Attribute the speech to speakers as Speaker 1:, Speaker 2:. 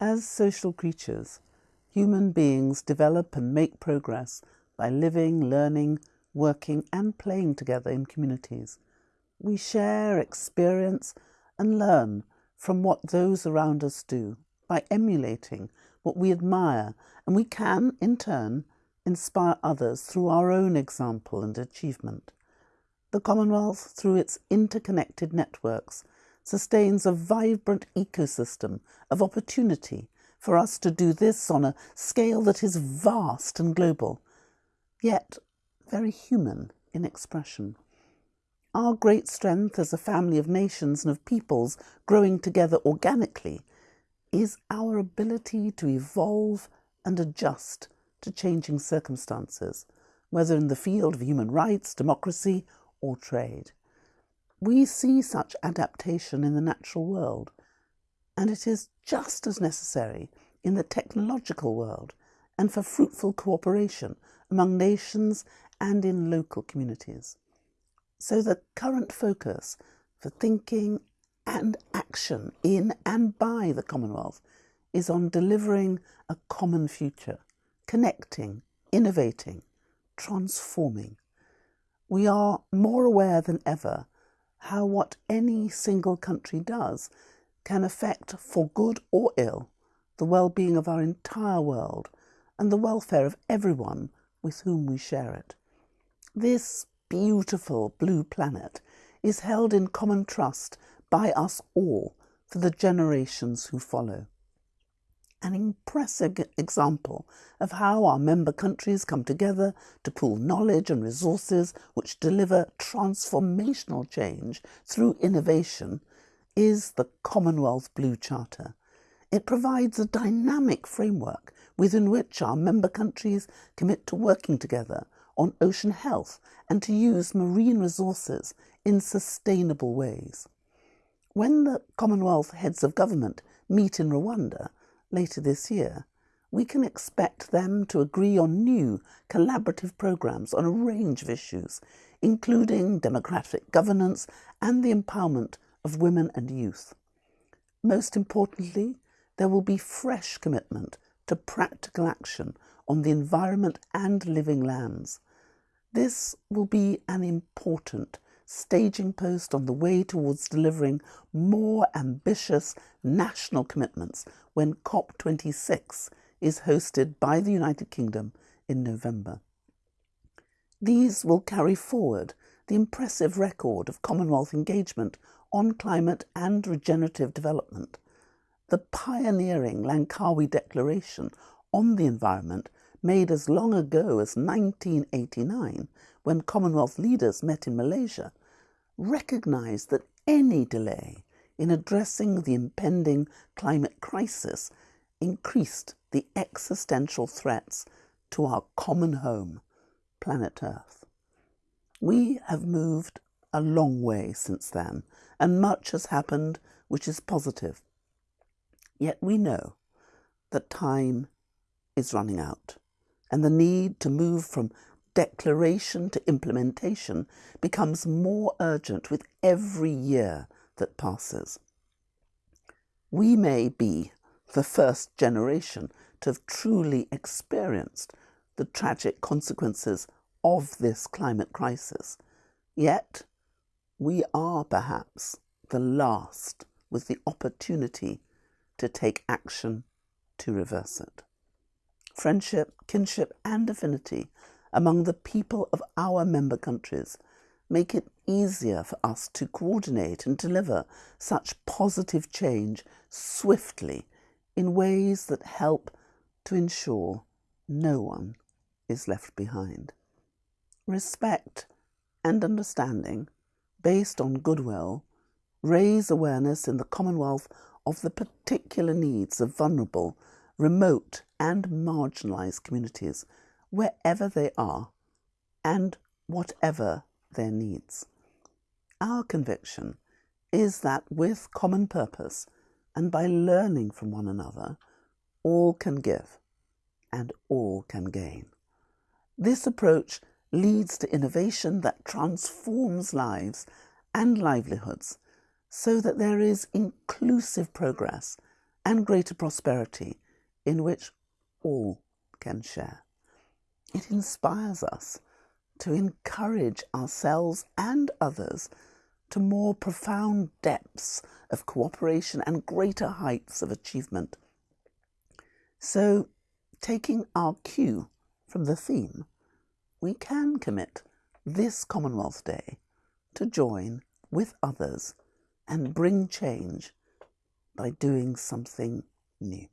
Speaker 1: As social creatures, human beings develop and make progress by living, learning, working and playing together in communities. We share, experience and learn from what those around us do by emulating what we admire and we can, in turn, inspire others through our own example and achievement. The Commonwealth, through its interconnected networks, sustains a vibrant ecosystem of opportunity for us to do this on a scale that is vast and global, yet very human in expression. Our great strength as a family of nations and of peoples growing together organically is our ability to evolve and adjust to changing circumstances, whether in the field of human rights, democracy, or trade. We see such adaptation in the natural world, and it is just as necessary in the technological world and for fruitful cooperation among nations and in local communities. So the current focus for thinking and action in and by the Commonwealth is on delivering a common future, connecting, innovating, transforming. We are more aware than ever how what any single country does can affect, for good or ill, the well-being of our entire world and the welfare of everyone with whom we share it. This beautiful blue planet is held in common trust by us all for the generations who follow. An impressive example of how our member countries come together to pool knowledge and resources which deliver transformational change through innovation is the Commonwealth Blue Charter. It provides a dynamic framework within which our member countries commit to working together on ocean health and to use marine resources in sustainable ways. When the Commonwealth heads of government meet in Rwanda later this year, we can expect them to agree on new collaborative programs on a range of issues, including democratic governance and the empowerment of women and youth. Most importantly, there will be fresh commitment to practical action on the environment and living lands. This will be an important staging post on the way towards delivering more ambitious national commitments when COP26 is hosted by the United Kingdom in November. These will carry forward the impressive record of Commonwealth engagement on climate and regenerative development the pioneering Langkawi Declaration on the environment made as long ago as 1989 when Commonwealth leaders met in Malaysia recognised that any delay in addressing the impending climate crisis increased the existential threats to our common home, planet Earth. We have moved a long way since then, and much has happened which is positive. Yet we know that time is running out and the need to move from declaration to implementation becomes more urgent with every year that passes. We may be the first generation to have truly experienced the tragic consequences of this climate crisis. Yet, we are perhaps the last with the opportunity to take action to reverse it. Friendship, kinship, and affinity among the people of our member countries make it easier for us to coordinate and deliver such positive change swiftly in ways that help to ensure no one is left behind. Respect and understanding based on goodwill raise awareness in the Commonwealth of the particular needs of vulnerable, remote and marginalised communities, wherever they are and whatever their needs. Our conviction is that with common purpose and by learning from one another, all can give and all can gain. This approach leads to innovation that transforms lives and livelihoods so that there is inclusive progress and greater prosperity in which all can share. It inspires us to encourage ourselves and others to more profound depths of cooperation and greater heights of achievement. So, taking our cue from the theme, we can commit this Commonwealth Day to join with others and bring change by doing something new.